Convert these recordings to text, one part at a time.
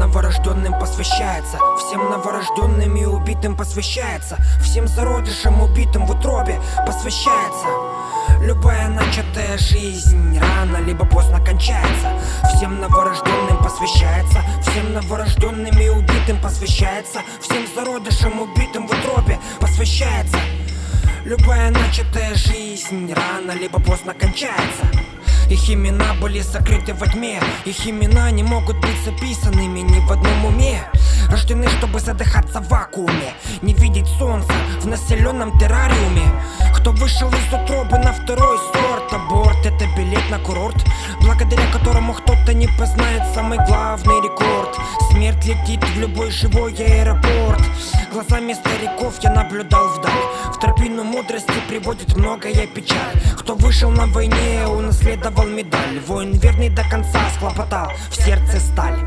новорожденным посвящается Всем новорожденным и убитым посвящается Всем зародышам убитым в утробе посвящается. Любая начатая жизнь рано либо поздно кончается Всем новорожденным посвящается Всем новорожденным и убитым посвящается Всем зародышам убитым в утробе посвящается. Любая начатая жизнь рано либо поздно кончается их имена были сокрыты во тьме. Их имена не могут быть записанными ни в одном уме. Рождены, чтобы задыхаться в вакууме. Не видеть солнца в населенном террариуме. Кто вышел из утробы на второй сорт? Аборт это билет на курорт Благодаря которому кто-то не познает самый главный рекорд. Смерть летит в любой живой аэропорт. Глазами стариков я наблюдал вдаль. В тропину мудрости приводит многое печаль. Кто вышел на войне, унаследовал медаль. Воин верный до конца схлопотал в сердце сталь.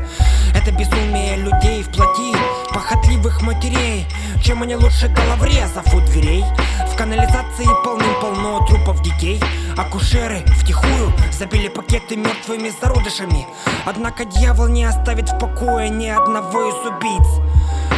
Это безумие людей в плоти Похотливых матерей. Чем они лучше головорезов у дверей? В канализации полным-полно трупов детей. Акушеры втихую забили пакеты мертвыми зародышами. Однако дьявол не оставит в покое ни одного из убийц.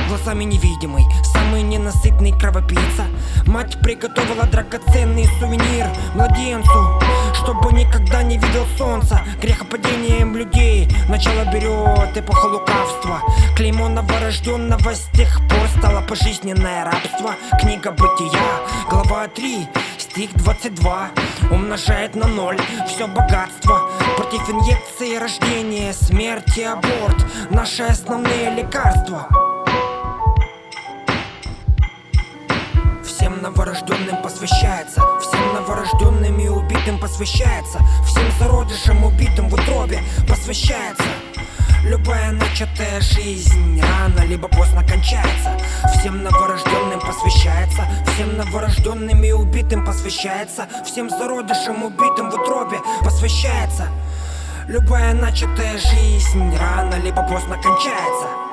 Глазами невидимый Самый ненасытный кровопийца. Мать приготовила драгоценный сувенир младенцу Чтобы никогда не видел солнца. Грехопадением людей Начало берет эпоха лукавства. Клеймо новорожденного с тех пор стало пожизненное рабство. Книга Бытия, глава 3, стих 22 Умножает на ноль. Все богатство Против инъекции рождения, смерти, аборт. Наши основные лекарства. Всем новорожденным посвящается Всем новорожденным и убитым посвящается Всем зародышам убитым в утробе посвящается Любая начатая жизнь рано либо поздно кончается. Всем новорожденным посвящается Всем новорожденным и убитым посвящается Всем зародышам убитым в утробе посвящается. Любая начатая жизнь рано либо поздно кончается